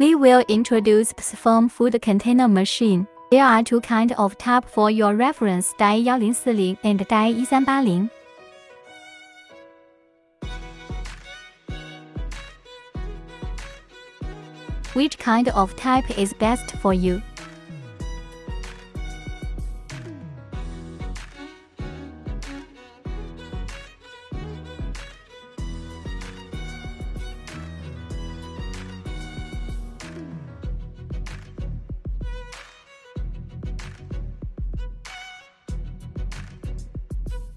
We will introduce Sperm food container machine. There are two kind of tap for your reference die 1040 and die 1380. Which kind of type is best for you?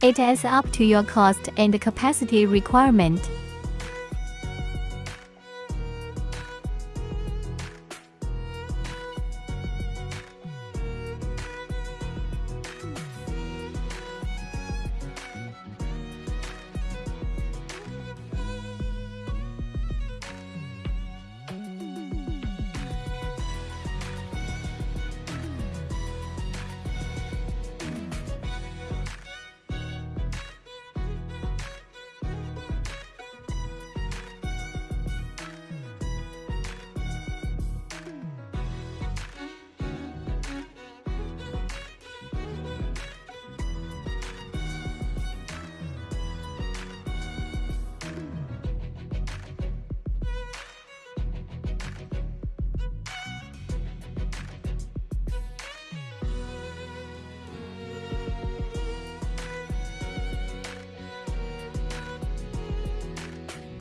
It is up to your cost and capacity requirement.